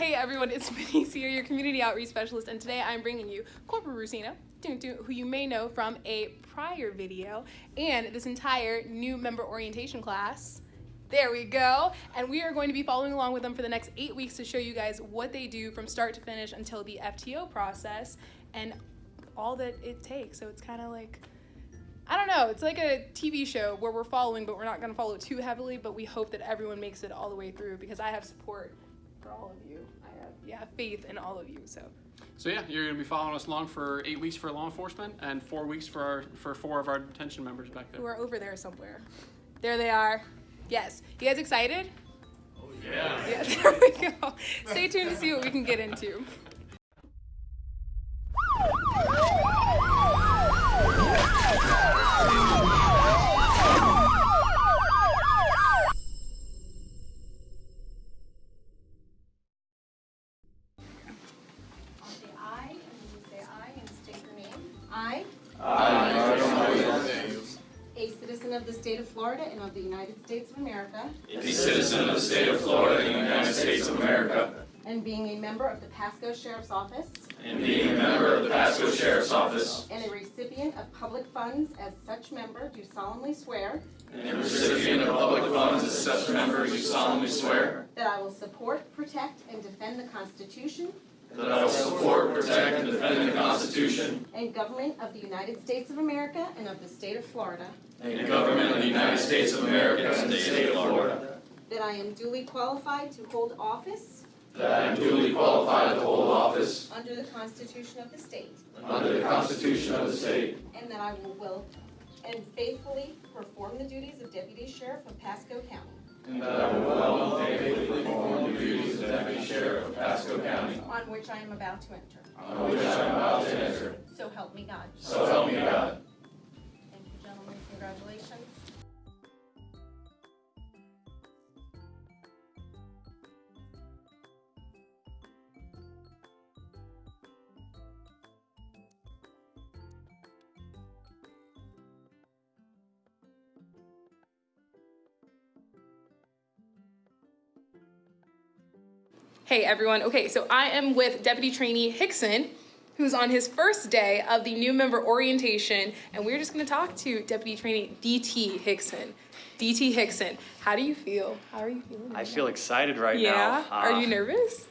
Hey everyone, it's Denise here, your community outreach specialist, and today I'm bringing you Corporal Rusino, who you may know from a prior video, and this entire new member orientation class. There we go. And we are going to be following along with them for the next eight weeks to show you guys what they do from start to finish until the FTO process and all that it takes. So it's kind of like, I don't know, it's like a TV show where we're following, but we're not going to follow too heavily, but we hope that everyone makes it all the way through because I have support for all of you. I have, yeah, faith in all of you, so. So yeah, you're going to be following us along for eight weeks for law enforcement and four weeks for our, for four of our detention members back there. Who are over there somewhere. There they are. Yes. You guys excited? Oh, yeah. Yeah, there we go. Stay tuned to see what we can get into. your name. I, a citizen of the state of Florida and of the United States of America, a citizen of the state of Florida and the United States of America, and being a member of the Pasco Sheriff's Office, and being a member of the Pasco Sheriff's Office, and a recipient of public funds as such member, do solemnly swear and a recipient of public funds as such member, do solemnly swear that I will support, protect, and defend the Constitution that I will support, protect, and defend the Constitution and government of the United States of America and of the state of Florida, and government of the United States of America and the state of Florida, that I am duly qualified to hold office that I am duly qualified to hold office under the Constitution of the state, under the Constitution of the state, and that I will will and faithfully perform the duties of Deputy Sheriff of Pasco County, and that I will well and faithfully perform the duties of Deputy Sheriff of Pasco County, on which I am about to enter. on which I am about to enter. So help me God. So help me God. Thank you, gentlemen. Congratulations. Hey everyone, okay, so I am with Deputy Trainee Hickson, who's on his first day of the new member orientation, and we're just gonna talk to Deputy Trainee DT Hickson. DT Hickson, how do you feel? How are you feeling? I right feel now? excited right Yeah, now. are Uh, you nervous?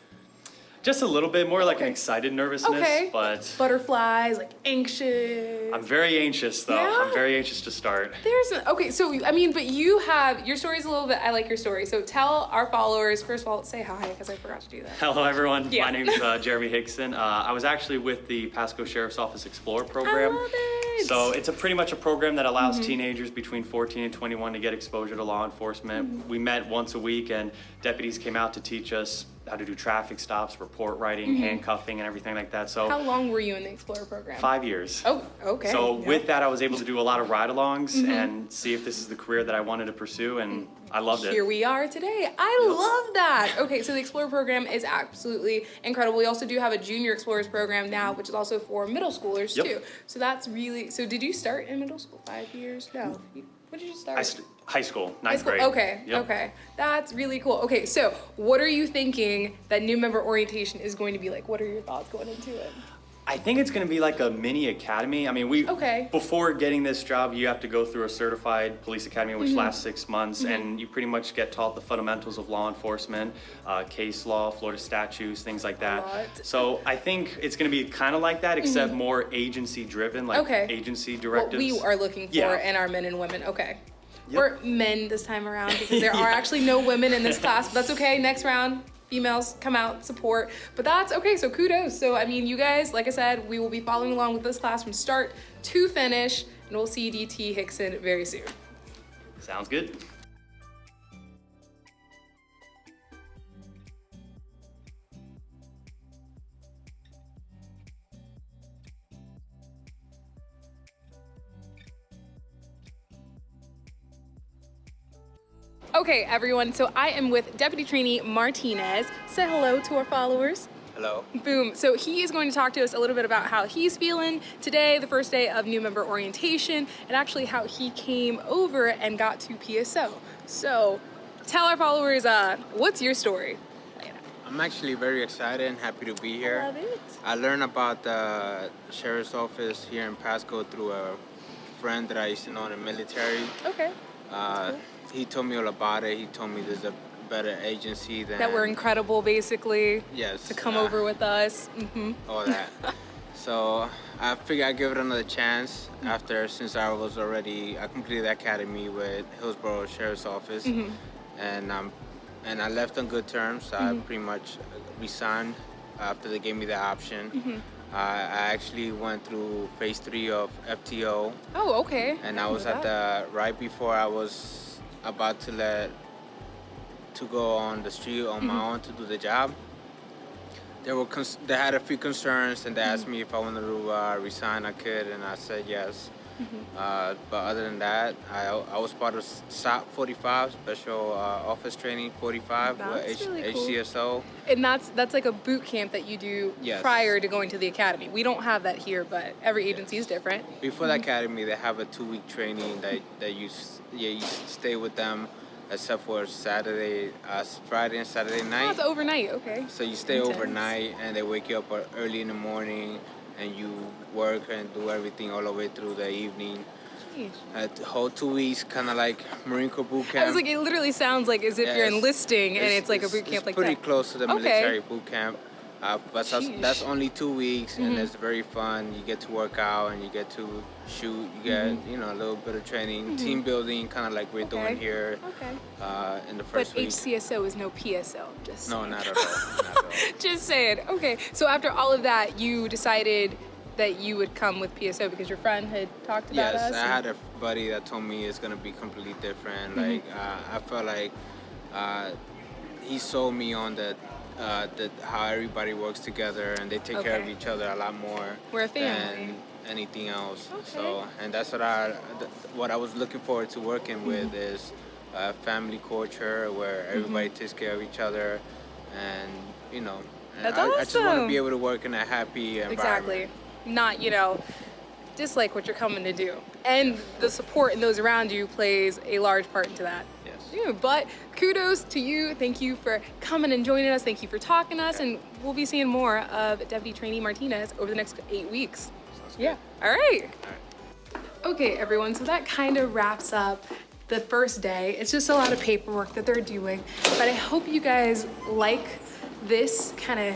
Just a little bit more like an excited nervousness, Okay. but Butterflies, like anxious. I'm very anxious though. Yeah? I'm very anxious to start. There's a, okay, so I mean, but you have your story's a little bit. I like your story. So tell our followers first of all, say hi because I forgot to do that. Hello everyone, Yeah. my name is uh, Jeremy Hickson. Uh, I was actually with the Pasco Sheriff's Office Explorer program. It. So it's a pretty much a program that allows Mm-hmm. teenagers between 14 and 21 to get exposure to law enforcement. Mm-hmm. We met once a week and deputies came out to teach us how to do traffic stops, report writing, mm-hmm. handcuffing and everything like that. So. How long were you in the Explorer program? five years. Oh, okay. So Yeah. With that, I was able to do a lot of ride-alongs mm-hmm. and see if this is the career that I wanted to pursue, and I loved it. Here we are today. I love that. Okay, so the Explorer program is absolutely incredible. We also do have a Junior Explorers program now, which is also for middle schoolers Yep. too. So that's really. So did you start in middle school? Five years? No. When did you start? I st- high school, High school? grade. Okay, Yep. okay. That's really cool. Okay, so what are you thinking that new member orientation is going to be like? What are your thoughts going into it? I think it's going to be like a mini academy. I mean, we Okay. before getting this job, you have to go through a certified police academy, which Mm-hmm. lasts six months, and you pretty much get taught the fundamentals of law enforcement, uh, case law, Florida statutes, things like that. So I think it's going to be kind of like that, except more agency driven, like Okay. agency What we are looking for Yeah. in our men and women. Okay. Yep. Or men this time around because there are actually no women in this class, but that's okay. Next round, females come out, support. But that's okay, so kudos. So, I mean, you guys, like I said, we will be following along with this class from start to finish, and we'll see DT Hickson very soon. Sounds good. Okay, everyone, so I am with Deputy Trainee Martinez. Say hello to our followers. Hello. Boom. So he is going to talk to us a little bit about how he's feeling today, the first day of new member orientation, and actually how he came over and got to PSO. So tell our followers, uh, what's your story? I'm actually very excited and happy to be here. Love it. I learned about the sheriff's office here in Pasco through a friend that I used to know in the military. Okay. Uh, he told me all about it. He told me there's a better agency than That we're incredible, basically, yes to come uh, over with us. hmm all that. so I figured I'd give it another chance after since I was already I completed the academy with Hillsborough Sheriff's Office, Mm-hmm. and um, and I left on good terms. I pretty much resigned after they gave me the option. Mm-hmm. Uh, I actually went through phase three of FTO, Oh, okay. and I didn't was at that. the right before I was about to let to go on the street on my own to do the job. They were cons- they had a few concerns and they asked me if I wanted to uh, resign. I could, and I said yes. Uh, but other than that, I, I was part of SOP 45, Special uh, Office Training 45, That's with H- really cool. HCSO. And that's that's like a boot camp that you do Yes. prior to going to the academy. We don't have that here, but every agency is different. Before the academy, they have a two-week training that that you yeah you stay with them, except for Saturday, uh, Friday and Saturday Oh, night. it's overnight. Okay. So you stay Intense. overnight, and they wake you up uh, early in the morning, and you work and do everything all the way through the evening. Jeez. The whole two weeks, kind of like Marine Corps boot camp. I was like, it literally sounds like as if Yeah, you're it's- enlisting and it's, like a boot camp it's like pretty that. close to the Okay. military boot camp. Uh, but that's, that's only two weeks, and Mhm. it's very fun. You get to work out, and you get to shoot. You get you know a little bit of training, team building, kind of like we're Mm-hmm. Okay. doing here Okay. uh, in the But first week. HCSO is no PSO. Just No, not at all. Not at all. just saying. Okay. So after all of that, you decided that you would come with PSO because your friend had talked about Yes, us. I and- had a buddy that told me it's gonna be completely different. Mm-hmm. Like uh, I felt like uh, he sold me on that. Uh, that how everybody works together and they take care of each other a lot more We're a family. than anything else. Okay. So and that's what I th- what I was looking forward to working Mm-hmm. with is a family culture where everybody takes care of each other and you know and That's I, I just want to be able to work in a happy environment. Exactly. Not, you know, dislike what you're coming to do. And the support and those around you plays a large part into that. Yes. Yeah, but kudos to you. Thank you for coming and joining us. Thank you for talking to us. And we'll be seeing more of Deputy Trainee Martinez over the next eight weeks. Yeah. All right. Okay, everyone. So that kind of wraps up the first day. It's just a lot of paperwork that they're doing. But I hope you guys like this kind of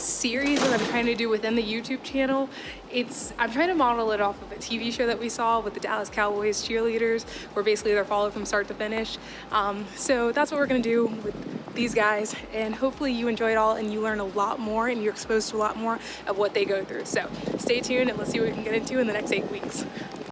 series that I'm trying to do within the YouTube channel. It's I'm trying to model it off of a TV show that we saw with the Dallas Cowboys cheerleaders, where basically they're followed from start to finish. Um, so that's what we're gonna do with these guys, and hopefully you enjoy it all and you learn a lot more and you're exposed to a lot more of what they go through. So stay tuned and let's see what we can get into in the next eight weeks.